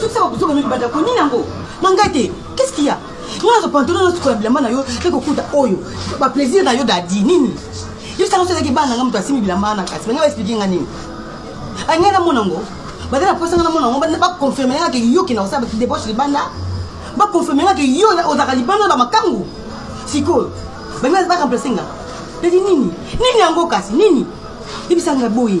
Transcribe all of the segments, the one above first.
Sukisa ba buzoba mingi banda ko nini yango na ngai te qu'est-ce qu'il y a nga nazo pantola na sukola bilamba na yo pe kokuta oyo ba plaisir na yo dadi nini yo sanga sozaki bana nga moto asimi bilamba na kasi balingi ba expliquer nga nini ay ngai na mona ngo baza na posa nga na mona ngo ba confirmer nga ke yo kina kosala debauche libanda ba confirmer nga ke yo ozaka libanda na ba makangu sikoyo balingi ba remplacer nga dadi nini nini yango kasi nini yebisa nga boye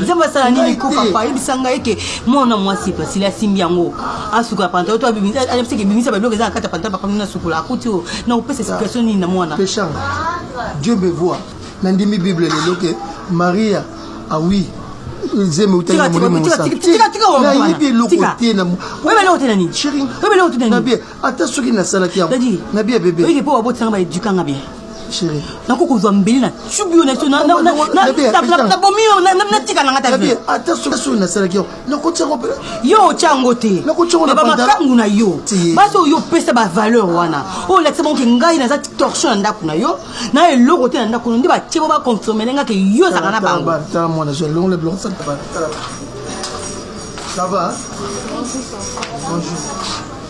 nzambe asala nini kokapa ayebisa ngai eke mwana mwasi pasili asimbi yango asukola pantalo to ayebisaki ebimisa babiloko eza na kati ya pantalo papa nini asukola akuti oyo na kopesa explication nini na mwana peshanga dieu me voir nandimi bible lelo ke maria awi nzembe utali na molimo mosantunayebi eloko te namonabi ata soki nasalaki yango nabi ya bebe Chérie. Nako kozwa mbeli na tube yo na so na na na na bomi yo na na tika na ngata vie. Ata so so na sala kiyo. Nako tia ko pe. Yo otia ngo te. Nako tia ngo na panda. Ba makangu na yo. Ba so yo pesa ba valeur wana. O la tsema ke ngai na za torsion na ndaku na yo. Na eloko te na ndaku nde ba tiebo ba confirmer nga ke yo za kana bango. Ba ta mwana je longle blanc ça va. Ça va? Bonjour.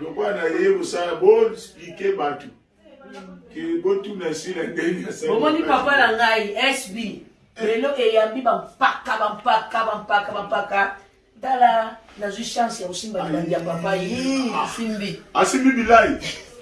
lokola na ye kosala bo expliquer batu botuna esila ndenge bomoni papa na ngai sb lelo eyambi bampaka bampaka bampaka bampaka tala nazwi chance ya kosimba libandi ya papa ye asimbi asimbi bilai